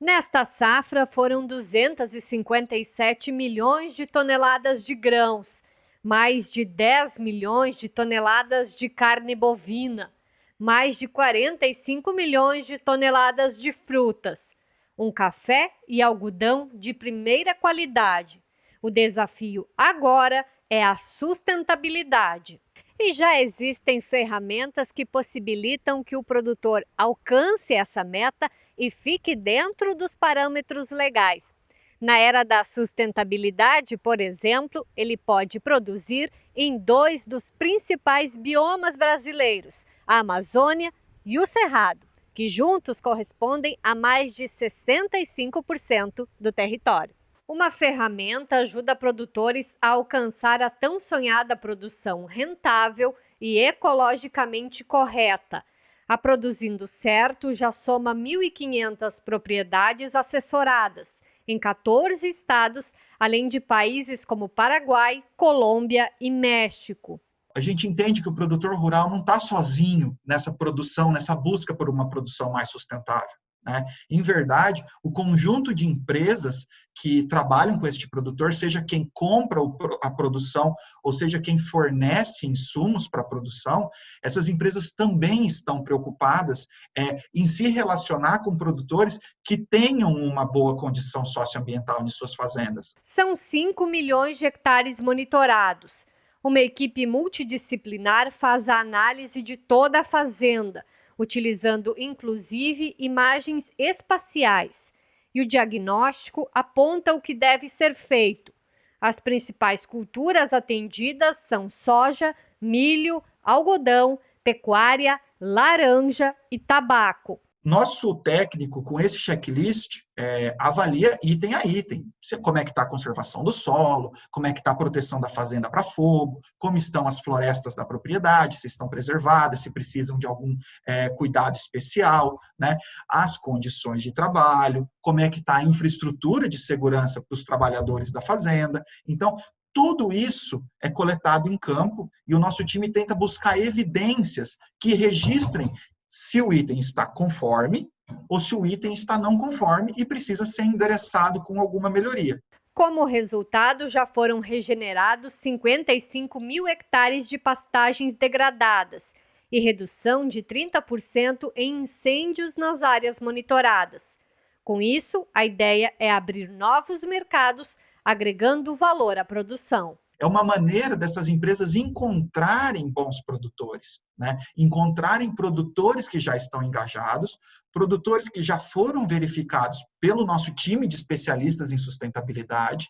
Nesta safra foram 257 milhões de toneladas de grãos, mais de 10 milhões de toneladas de carne bovina, mais de 45 milhões de toneladas de frutas, um café e algodão de primeira qualidade. O desafio agora é a sustentabilidade. E já existem ferramentas que possibilitam que o produtor alcance essa meta e fique dentro dos parâmetros legais. Na era da sustentabilidade, por exemplo, ele pode produzir em dois dos principais biomas brasileiros, a Amazônia e o Cerrado, que juntos correspondem a mais de 65% do território. Uma ferramenta ajuda produtores a alcançar a tão sonhada produção rentável e ecologicamente correta. A Produzindo Certo já soma 1.500 propriedades assessoradas em 14 estados, além de países como Paraguai, Colômbia e México. A gente entende que o produtor rural não está sozinho nessa produção, nessa busca por uma produção mais sustentável. Né? Em verdade, o conjunto de empresas que trabalham com este produtor, seja quem compra a produção, ou seja quem fornece insumos para a produção, essas empresas também estão preocupadas é, em se relacionar com produtores que tenham uma boa condição socioambiental em suas fazendas. São 5 milhões de hectares monitorados. Uma equipe multidisciplinar faz a análise de toda a fazenda, utilizando inclusive imagens espaciais, e o diagnóstico aponta o que deve ser feito. As principais culturas atendidas são soja, milho, algodão, pecuária, laranja e tabaco. Nosso técnico, com esse checklist, é, avalia item a item. Como é que está a conservação do solo, como é que está a proteção da fazenda para fogo, como estão as florestas da propriedade, se estão preservadas, se precisam de algum é, cuidado especial, né? as condições de trabalho, como é que está a infraestrutura de segurança para os trabalhadores da fazenda. Então, tudo isso é coletado em campo e o nosso time tenta buscar evidências que registrem se o item está conforme ou se o item está não conforme e precisa ser endereçado com alguma melhoria. Como resultado, já foram regenerados 55 mil hectares de pastagens degradadas e redução de 30% em incêndios nas áreas monitoradas. Com isso, a ideia é abrir novos mercados, agregando valor à produção é uma maneira dessas empresas encontrarem bons produtores, né? encontrarem produtores que já estão engajados, produtores que já foram verificados pelo nosso time de especialistas em sustentabilidade,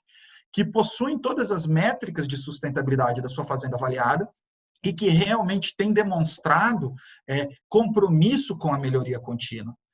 que possuem todas as métricas de sustentabilidade da sua fazenda avaliada e que realmente têm demonstrado é, compromisso com a melhoria contínua.